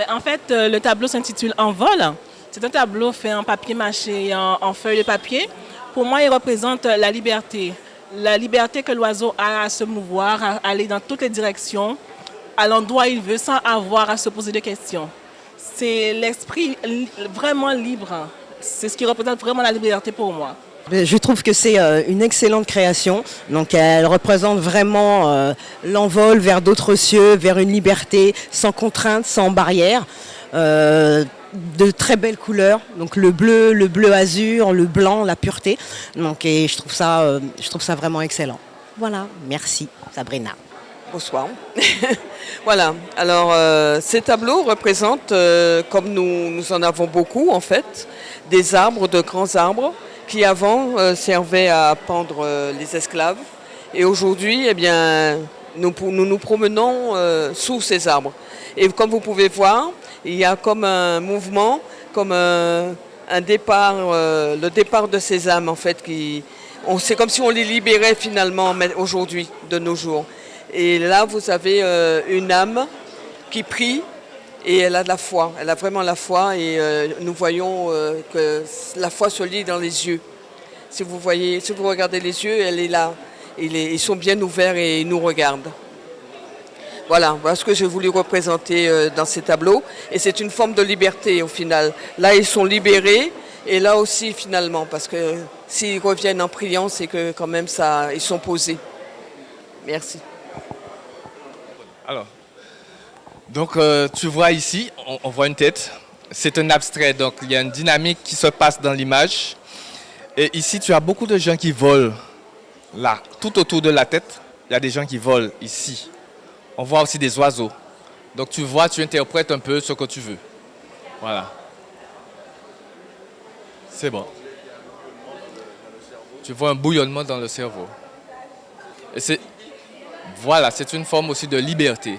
Ben, en fait, euh, le tableau s'intitule En vol. C'est un tableau fait en papier mâché en, en feuille de papier. Pour moi, il représente la liberté. La liberté que l'oiseau a à se mouvoir, à aller dans toutes les directions, à l'endroit où il veut, sans avoir à se poser de questions. C'est l'esprit vraiment libre. C'est ce qui représente vraiment la liberté pour moi. Je trouve que c'est euh, une excellente création. Donc elle représente vraiment euh, l'envol vers d'autres cieux, vers une liberté sans contrainte, sans barrière. Euh, de très belles couleurs, donc le bleu, le bleu azur, le blanc, la pureté. Donc et je trouve ça, euh, je trouve ça vraiment excellent. Voilà, merci Sabrina. Bonsoir. voilà, alors euh, ces tableaux représentent, euh, comme nous, nous en avons beaucoup en fait, des arbres, de grands arbres, qui avant euh, servaient à pendre euh, les esclaves. Et aujourd'hui, eh bien, nous nous, promenons euh, sous ces arbres. Et comme vous pouvez voir, il y a comme un mouvement, comme un, un départ, le départ de ces âmes en fait, qui, c'est comme si on les libérait finalement aujourd'hui, de nos jours. Et là, vous avez une âme qui prie et elle a de la foi. Elle a vraiment la foi et euh, nous voyons euh, que la foi se lit dans les yeux. Si vous voyez, si vous regardez les yeux, elle est là. Ils sont bien ouverts et ils nous regardent. Voilà, voilà ce que j'ai voulu représenter euh, dans ces tableaux. Et c'est une forme de liberté au final. Là, ils sont libérés et là aussi finalement, parce que s'ils reviennent en priant, c'est que quand même ça, ils sont posés. Merci. Alors, donc euh, tu vois ici, on, voit une tête. C'est un abstrait, donc il y a une dynamique qui se passe dans l'image. Et ici, tu as beaucoup de gens qui volent là, tout autour de la tête. Il y a des gens qui volent ici. On voit aussi des oiseaux. Donc tu vois, tu interprètes un peu ce que tu veux. Voilà. C'est bon. Tu vois un bouillonnement dans le cerveau. Et c'est voilà, c'est une forme aussi de liberté.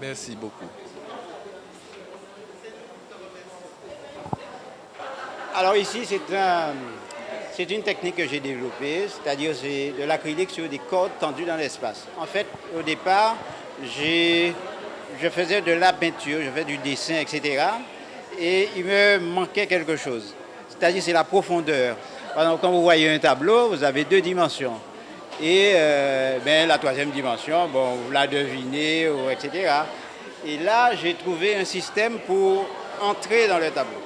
Merci beaucoup. Alors ici, c'est un, c'est une technique que j'ai développée, c'est-à-dire c'est de l'acrylique sur des cordes tendues dans l'espace. En fait, au départ, j'ai, je faisais de la peinture, je faisais du dessin, etc. Et il me manquait quelque chose, c'est-à-dire c'est la profondeur. Par exemple, quand vous voyez un tableau, vous avez deux dimensions. Et euh, ben, la troisième dimension, bon, vous la devinez, etc. Et là, j'ai trouvé un système pour entrer dans le tableau.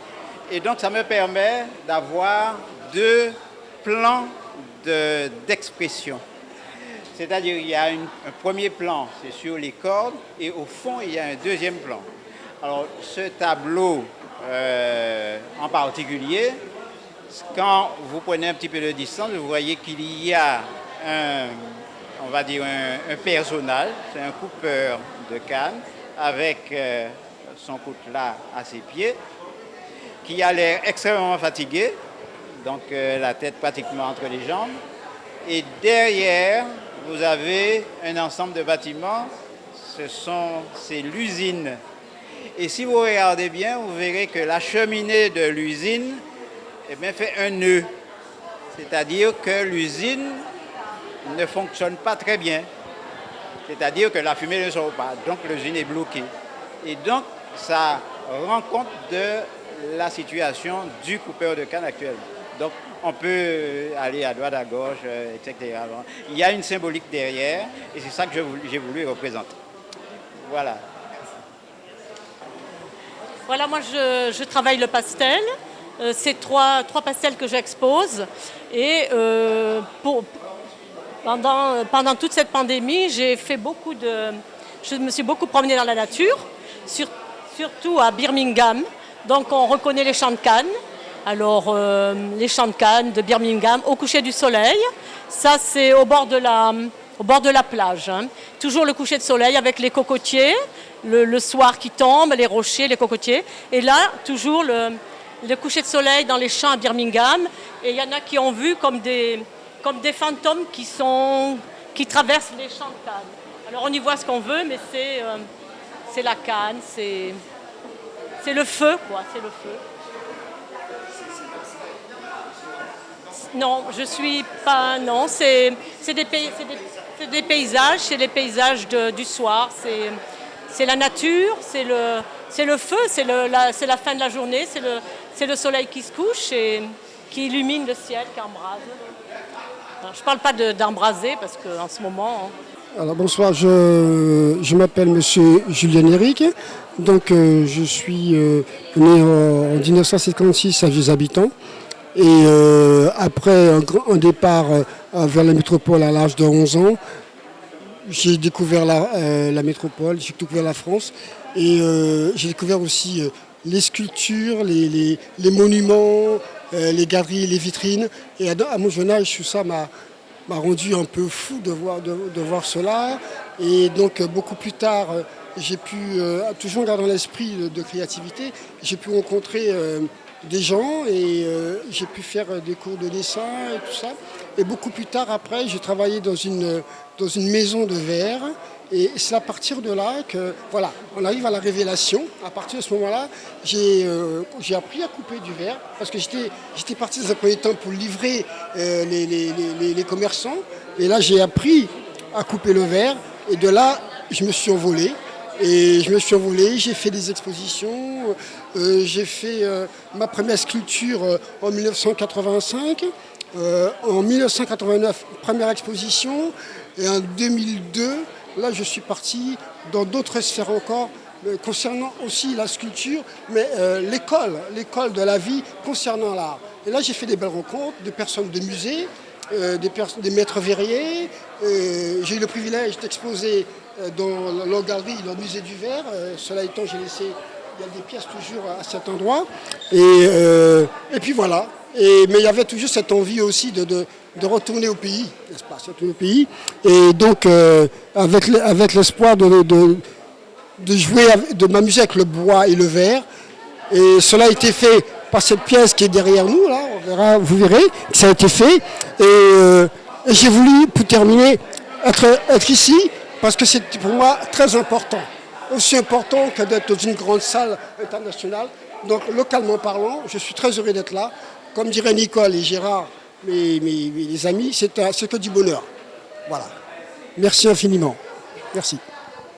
Et donc, ça me permet d'avoir deux plans de- d'expression. C'est-à-dire, il y a un premier plan, c'est sur les cordes, et au fond, il y a un deuxième plan. Alors, ce tableau euh, en particulier, quand vous prenez un petit peu de distance, vous voyez qu'il y a on va dire un, un personnage, c'est un coupeur de canne avec euh, son coutelas à ses pieds, qui a l'air extrêmement fatigué, donc euh, la tête pratiquement entre les jambes. Et derrière, vous avez un ensemble de bâtiments, ce sont, c'est l'usine. Et si vous regardez bien, vous verrez que la cheminée de l'usine eh fait un nœud. C'est-à-dire que l'usine ne fonctionne pas très bien. C'est-à-dire que la fumée ne sort pas. Donc l'usine est bloquée. Et donc, ça rend compte de la situation du coupeur de canne actuellement. Donc, on peut aller à droite, à gauche, euh, etc. Il y a une symbolique derrière, et c'est ça que j'ai voulu représenter. Voilà. Voilà, moi je, travaille le pastel. Euh, c'est trois, trois pastels que j'expose. Et euh, pour- pendant, pendant toute cette pandémie, j'ai fait beaucoup de. Je me suis beaucoup promenée dans la nature, sur- surtout à Birmingham. Donc on reconnaît les champs de Cannes. Alors, euh, les champs de Cannes de Birmingham, au coucher du soleil. Ça, c'est au bord de la, au bord de la plage. hein. Toujours le coucher de soleil avec les cocotiers, le, le soir qui tombe, les rochers, les cocotiers. Et là, toujours le, le coucher de soleil dans les champs à Birmingham. Et il y en a qui ont vu comme des, comme des fantômes qui, sont, qui traversent les champs de Cannes. Alors, on y voit ce qu'on veut, mais c'est euh, la canne, c'est le feu, quoi, c'est le feu. Non, je suis pas. Non, c'est des, des, des paysages, c'est les paysages du soir, c'est la nature, c'est le, le feu, c'est la, la fin de la journée, c'est le, le soleil qui se couche et qui illumine le ciel, qui embrase. Je ne parle pas de- d'embraser parce qu'en ce moment. hein, Alors bonsoir, je, m'appelle Monsieur Julien Eric. Donc euh, je suis euh, né en, en 1956 à Vieux Habitants. Et euh, après un, départ vers la métropole à l'âge de 11 ans, j'ai découvert la, métropole, j'ai découvert la France. Et j'ai découvert aussi les sculptures, les, monuments, les galeries, les vitrines. Et à, mon jeune âge, ça m'a rendu un peu fou de voir, de, voir cela. Et donc euh, beaucoup plus tard, euh, j'ai pu, euh, toujours gardant l'esprit de, créativité, j'ai pu rencontrer euh, des gens et euh, j'ai pu faire euh, des cours de dessin et tout ça. Et beaucoup plus tard, après, j'ai travaillé dans une, dans une maison de verre. Et c'est à partir de là que, voilà, on arrive à la révélation. À partir de ce moment-là, j'ai euh, appris à couper du verre parce que j'étais parti dans un premier temps pour livrer euh, les, les- les- commerçants. Et là, j'ai appris à couper le verre. Et de là, je me suis envolé. Et je me suis envolé, j'ai fait des expositions, euh, j'ai fait ma première sculpture en 1985, euh, en 1989, première exposition, et en 2002, là je suis parti dans d'autres sphères encore, euh, concernant aussi la sculpture, mais euh, l'école, l'école de la vie concernant l'art. Et là j'ai fait des belles rencontres, de personnes de musées, euh, des, maîtres verriers. J'ai eu le privilège d'exposer dans la galerie, le musée du verre. Cela étant, j'ai laissé, des pièces toujours à cet endroit. Et, et puis voilà. Et, mais il y avait toujours cette envie aussi de- de retourner au pays, n'est-ce pas, retourner au pays. Et donc, euh, avec, avec l'espoir de, de, jouer, de m'amuser avec le bois et le verre. Et cela a été fait par cette pièce qui est derrière nous, là, on verra, vous verrez, ça a été fait. Et, euh, et j'ai voulu, pour terminer, être, être ici, parce que c'est pour moi très important. Aussi important que d'être dans une grande salle internationale. Donc, localement parlant, je suis très heureux d'être là. Comme diraient Nicole et Gérard, mes, mes- amis, c'est que du bonheur. Voilà. Merci infiniment. Merci.